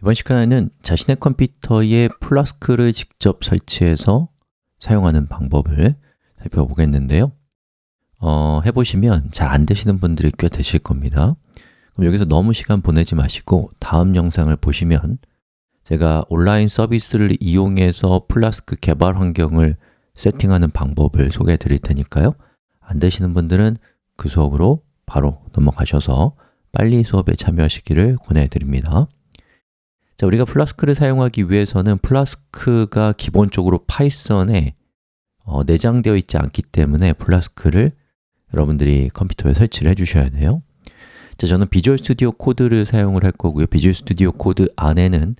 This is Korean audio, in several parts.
이번 시간에는 자신의 컴퓨터에 Flask를 직접 설치해서 사용하는 방법을 살펴보겠는데요. 어, 해보시면 잘 안 되시는 분들이 꽤 되실 겁니다. 그럼 여기서 너무 시간 보내지 마시고 다음 영상을 보시면 제가 온라인 서비스를 이용해서 플라스크 개발 환경을 세팅하는 방법을 소개해 드릴 테니까요. 안 되시는 분들은 그 수업으로 바로 넘어가셔서 빨리 수업에 참여하시기를 권해드립니다 자, 우리가 Flask를 사용하기 위해서는 Flask가 기본적으로 Python에 어, 내장되어 있지 않기 때문에 Flask를 여러분들이 컴퓨터에 설치를 해주셔야 돼요. 자, 저는 Visual Studio Code를 사용을 할 거고요. Visual Studio Code 안에는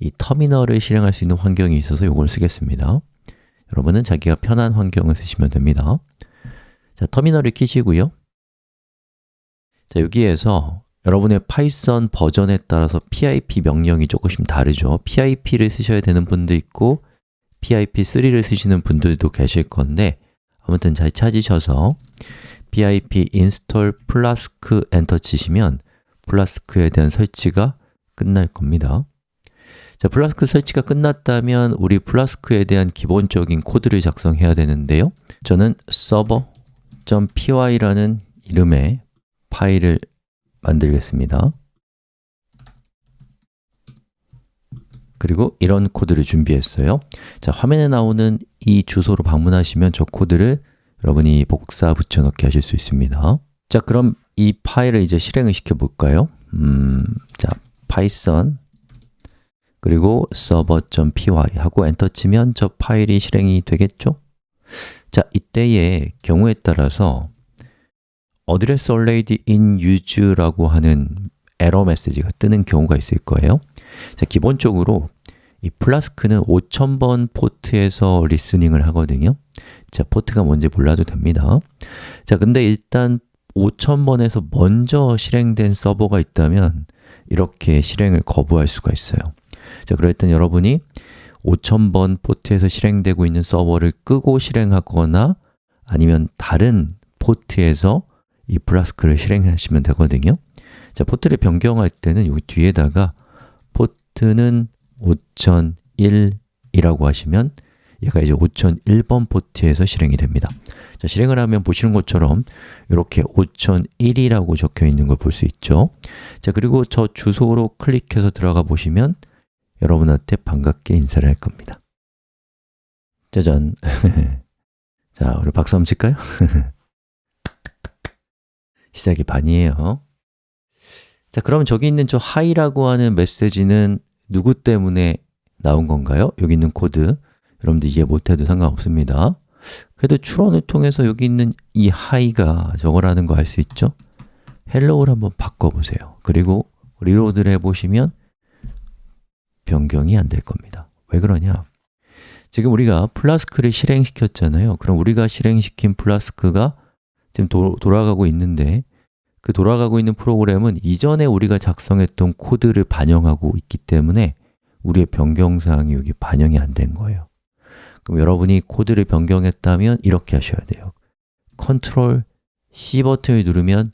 이 터미널을 실행할 수 있는 환경이 있어서 이걸 쓰겠습니다. 여러분은 자기가 편한 환경을 쓰시면 됩니다. 자, 터미널을 키시고요. 자, 여기에서 여러분의 Python 버전에 따라서 pip 명령이 조금씩 다르죠. Pip를 쓰셔야 되는 분도 있고 pip3를 쓰시는 분들도 계실 건데 아무튼 잘 찾으셔서 pip install flask 엔터 치시면 Flask에 대한 설치가 끝날 겁니다. 자, 플라스크 설치가 끝났다면 우리 Flask에 대한 기본적인 코드를 작성해야 되는데요. 저는 server.py라는 이름의 파일을 만들겠습니다 그리고 이런 코드를 준비했어요 자, 화면에 나오는 이 주소로 방문하시면 저 코드를 여러분이 복사 붙여넣기 하실 수 있습니다 자, 그럼 이 파일을 이제 실행을 시켜볼까요? 음, 자, python 그리고 server.py 하고 엔터 치면 저 파일이 실행이 되겠죠? 자, 이때의 경우에 따라서 address already in use라고 하는 에러 메시지가 뜨는 경우가 있을 거예요. 자, 기본적으로 이 Flask는 5000번 포트에서 listening을 하거든요. 자, 포트가 뭔지 몰라도 됩니다. 자, 근데 일단 5000번에서 먼저 실행된 서버가 있다면 이렇게 실행을 거부할 수가 있어요. 자, 그럴 땐 여러분이 5000번 포트에서 실행되고 있는 서버를 끄고 실행하거나 아니면 다른 포트에서 이 Flask를 실행하시면 되거든요. 자, 포트를 변경할 때는 여기 뒤에다가 port는 5001이라고 하시면 얘가 이제 5001번 포트에서 실행이 됩니다. 자, 실행을 하면 보시는 것처럼 이렇게 5001이라고 적혀 있는 걸 볼 수 있죠. 자, 그리고 저 주소로 클릭해서 들어가 보시면 여러분한테 반갑게 인사를 할 겁니다. 짜잔. 자, 우리 박수 한번 칠까요? 시작이 반이에요 자, 그럼 저기 있는 저 hi라고 하는 메시지는 누구 때문에 나온 건가요? 여기 있는 코드 여러분들 이해 못해도 상관없습니다 그래도 추론을 통해서 여기 있는 이 hi가 저거라는 거 알 수 있죠? hello를 한번 바꿔보세요 그리고 reload를 해보시면 변경이 안 될 겁니다 왜 그러냐? 지금 우리가 Flask를 실행시켰잖아요 그럼 우리가 실행시킨 Flask가 지금 도, 돌아가고 있는데 그 돌아가고 있는 프로그램은 이전에 우리가 작성했던 코드를 반영하고 있기 때문에 우리의 변경사항이 여기 반영이 안 된 거예요. 그럼 여러분이 코드를 변경했다면 이렇게 하셔야 돼요. 컨트롤 C 버튼을 누르면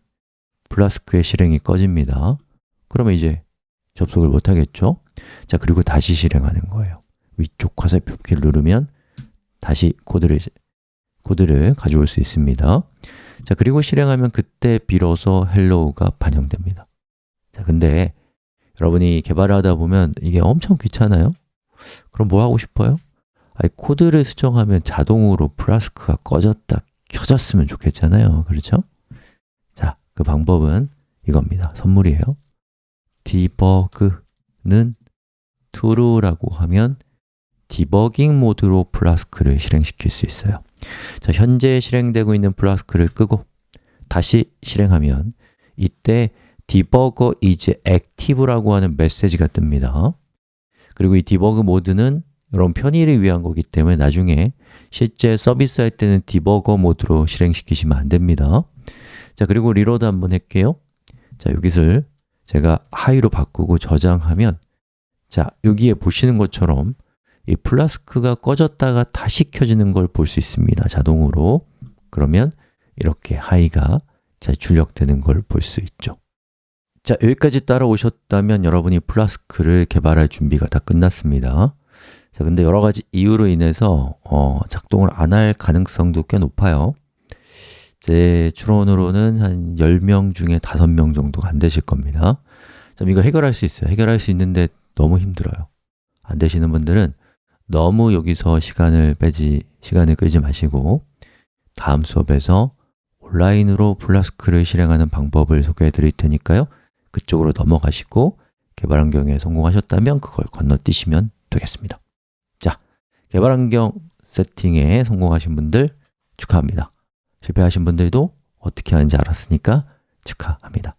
Flask의 실행이 꺼집니다. 그러면 이제 접속을 못 하겠죠? 자, 그리고 다시 실행하는 거예요. 위쪽 화살표 키를 누르면 다시 코드를, 코드를 가져올 수 있습니다 자, 그리고 실행하면 그때 비로소 hello가 반영됩니다 자, 근데 여러분이 개발을 하다 보면 이게 엄청 귀찮아요? 그럼 뭐 하고 싶어요? 아니, 코드를 수정하면 자동으로 Flask가 꺼졌다, 켜졌으면 좋겠잖아요 그렇죠? 자, 그 방법은 이겁니다 선물이에요 debug는 true라고 하면 디버깅 모드로 Flask를 실행시킬 수 있어요. 자, 현재 실행되고 있는 Flask를 끄고 다시 실행하면 이때 debugger is active라고 하는 메시지가 뜹니다. 그리고 이 디버그 모드는 여러분 편의를 위한 거기 때문에 나중에 실제 서비스 할 때는 debugger 모드로 실행시키시면 안 됩니다. 자, 그리고 reload 한번 할게요. 자, 여기를 제가 hi로 바꾸고 저장하면 자, 여기에 보시는 것처럼 이 Flask가 꺼졌다가 다시 켜지는 걸 볼 수 있습니다 자동으로. 그러면 이렇게 hi가 잘 출력되는 걸 볼 수 있죠. 자, 여기까지 따라오셨다면 여러분이 Flask를 개발할 준비가 다 끝났습니다. 자, 근데 여러 가지 이유로 인해서 어, 작동을 안 할 가능성도 꽤 높아요. 제 추론으로는 한 10명 중에 5명 정도가 안 되실 겁니다. 자, 이거 해결할 수 있어요. 해결할 수 있는데 너무 힘들어요. 안 되시는 분들은 너무 여기서 시간을 빼지, 시간을 끌지 마시고 다음 수업에서 온라인으로 플라스크를 실행하는 방법을 소개해 드릴 테니까요. 그쪽으로 넘어가시고 개발 환경에 성공하셨다면 그걸 건너뛰시면 되겠습니다. 자, 개발 환경 세팅에 성공하신 분들 축하합니다. 실패하신 분들도 어떻게 하는지 알았으니까 축하합니다